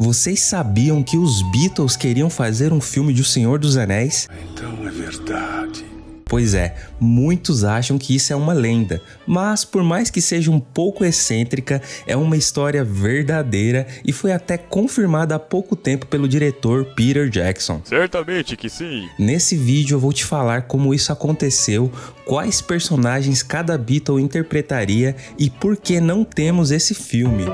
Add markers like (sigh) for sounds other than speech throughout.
Vocês sabiam que os Beatles queriam fazer um filme de O Senhor dos Anéis? Então é verdade. Pois é, muitos acham que isso é uma lenda, mas por mais que seja um pouco excêntrica, é uma história verdadeira e foi até confirmada há pouco tempo pelo diretor Peter Jackson. Certamente que sim. Nesse vídeo eu vou te falar como isso aconteceu, quais personagens cada Beatle interpretaria e por que não temos esse filme.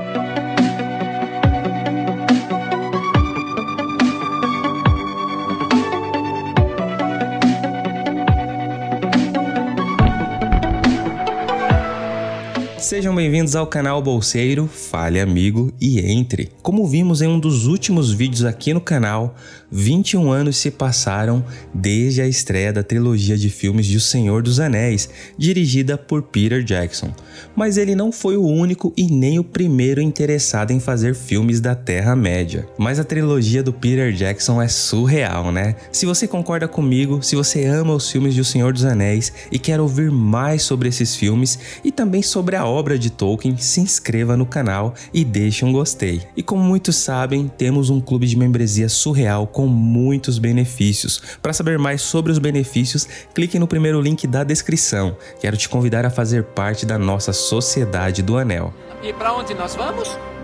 Sejam bem-vindos ao canal Bolseiro, fale amigo e entre. Como vimos em um dos últimos vídeos aqui no canal, 21 anos se passaram desde a estreia da trilogia de filmes de O Senhor dos Anéis, dirigida por Peter Jackson. Mas ele não foi o único e nem o primeiro interessado em fazer filmes da Terra-média. Mas a trilogia do Peter Jackson é surreal, né? Se você concorda comigo, se você ama os filmes de O Senhor dos Anéis e quer ouvir mais sobre esses filmes e também sobre a de Tolkien, se inscreva no canal e deixe um gostei. E como muitos sabem, temos um clube de membresia surreal com muitos benefícios. Para saber mais sobre os benefícios, clique no primeiro link da descrição. Quero te convidar a fazer parte da nossa Sociedade do Anel. E para onde nós vamos?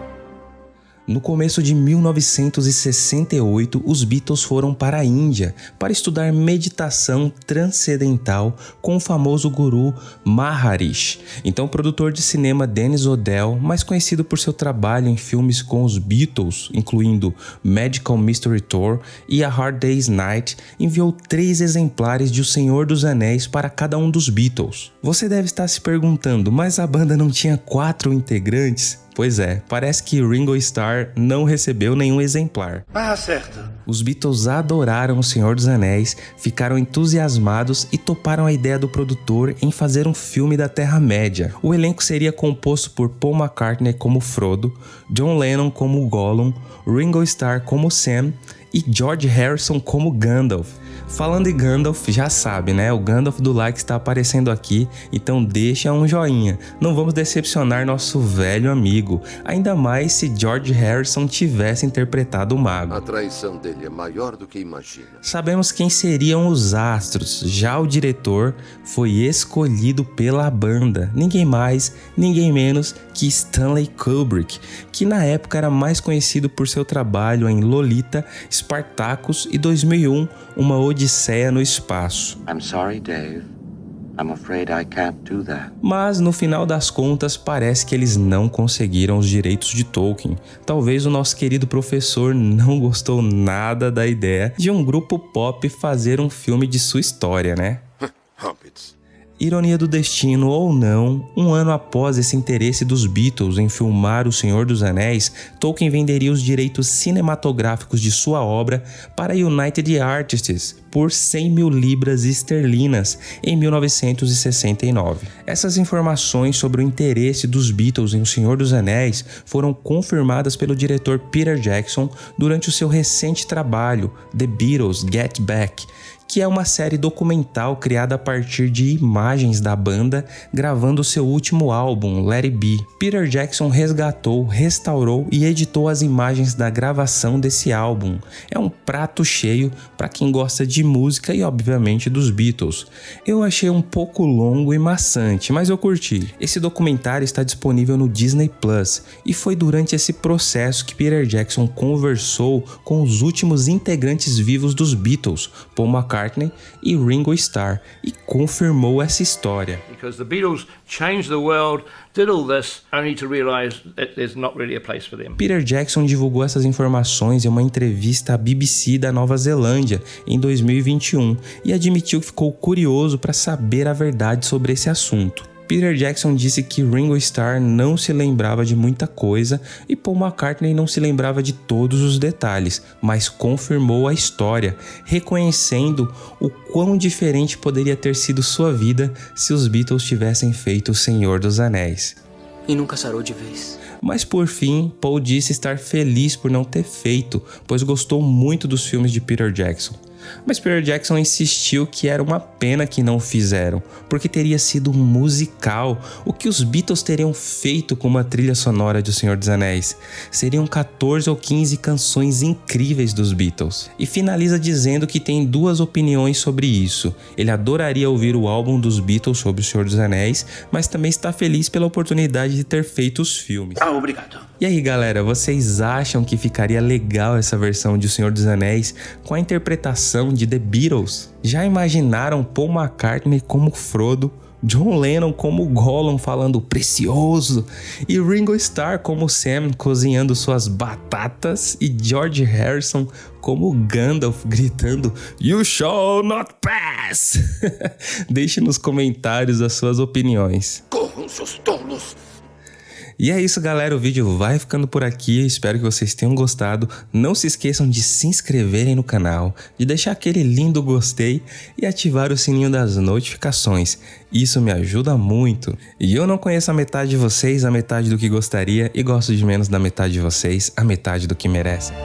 No começo de 1968, os Beatles foram para a Índia para estudar meditação transcendental com o famoso guru Maharishi. Então, o produtor de cinema Dennis O'Dell, mais conhecido por seu trabalho em filmes com os Beatles, incluindo Magical Mystery Tour e A Hard Day's Night, enviou três exemplares de O Senhor dos Anéis para cada um dos Beatles. Você deve estar se perguntando, mas a banda não tinha quatro integrantes? Pois é, parece que Ringo Starr não recebeu nenhum exemplar. Ah, certo. Os Beatles adoraram O Senhor dos Anéis, ficaram entusiasmados e toparam a ideia do produtor em fazer um filme da Terra-média. O elenco seria composto por Paul McCartney como Frodo, John Lennon como Gollum, Ringo Starr como Sam e George Harrison como Gandalf. Falando em Gandalf, já sabe, né? O Gandalf do like está aparecendo aqui, então deixa um joinha. Não vamos decepcionar nosso velho amigo, ainda mais se George Harrison tivesse interpretado o mago. A traição dele é maior do que imagina. Sabemos quem seriam os astros, já o diretor foi escolhido pela banda, ninguém mais, ninguém menos que Stanley Kubrick, que na época era mais conhecido por seu trabalho em Lolita, Spartacus e 2001, Uma Odisseia no Espaço. I'm sorry, Dave. I'm afraid I can't do that. Mas no final das contas parece que eles não conseguiram os direitos de Tolkien. Talvez o nosso querido professor não (laughs) gostou nada da ideia de um grupo pop fazer um filme de sua história, né? (laughs) Hobbits. Ironia do destino ou não, um ano após esse interesse dos Beatles em filmar O Senhor dos Anéis, Tolkien venderia os direitos cinematográficos de sua obra para a United Artists por 100 mil libras esterlinas em 1969. Essas informações sobre o interesse dos Beatles em O Senhor dos Anéis foram confirmadas pelo diretor Peter Jackson durante o seu recente trabalho The Beatles Get Back, que é uma série documental criada a partir de imagens da banda gravando seu último álbum, Let It Be. Peter Jackson resgatou, restaurou e editou as imagens da gravação desse álbum. É um prato cheio para quem gosta de música e obviamente dos Beatles. Eu achei um pouco longo e maçante, mas eu curti. Esse documentário está disponível no Disney Plus e foi durante esse processo que Peter Jackson conversou com os últimos integrantes vivos dos Beatles, Paul McCartney McCartney e Ringo Starr e confirmou essa história. Because the Beatles changed the world, did all this, only to realize that there's not really a place for them. Peter Jackson divulgou essas informações em uma entrevista à BBC da Nova Zelândia em 2021 e admitiu que ficou curioso para saber a verdade sobre esse assunto. Peter Jackson disse que Ringo Starr não se lembrava de muita coisa e Paul McCartney não se lembrava de todos os detalhes, mas confirmou a história, reconhecendo o quão diferente poderia ter sido sua vida se os Beatles tivessem feito O Senhor dos Anéis. E nunca sarou de vez. Mas por fim, Paul disse estar feliz por não ter feito, pois gostou muito dos filmes de Peter Jackson. Mas Peter Jackson insistiu que era uma pena que não fizeram, porque teria sido um musical, o que os Beatles teriam feito com uma trilha sonora de O Senhor dos Anéis. Seriam 14 ou 15 canções incríveis dos Beatles. E finaliza dizendo que tem duas opiniões sobre isso. Ele adoraria ouvir o álbum dos Beatles sobre O Senhor dos Anéis, mas também está feliz pela oportunidade de ter feito os filmes. Ah, obrigado. E aí, galera, vocês acham que ficaria legal essa versão de O Senhor dos Anéis com a interpretação de The Beatles? Já imaginaram Paul McCartney como Frodo, John Lennon como Gollum falando precioso e Ringo Starr como Sam cozinhando suas batatas e George Harrison como Gandalf gritando You shall not pass! (laughs) Deixe nos comentários as suas opiniões. Corram, seus tolos! E é isso, galera. O vídeo vai ficando por aqui. Espero que vocês tenham gostado. Não se esqueçam de se inscreverem no canal, de deixar aquele lindo gostei e ativar o sininho das notificações. Isso me ajuda muito. E eu não conheço a metade de vocês, a metade do que gostaria, e gosto de menos da metade de vocês, a metade do que merecem.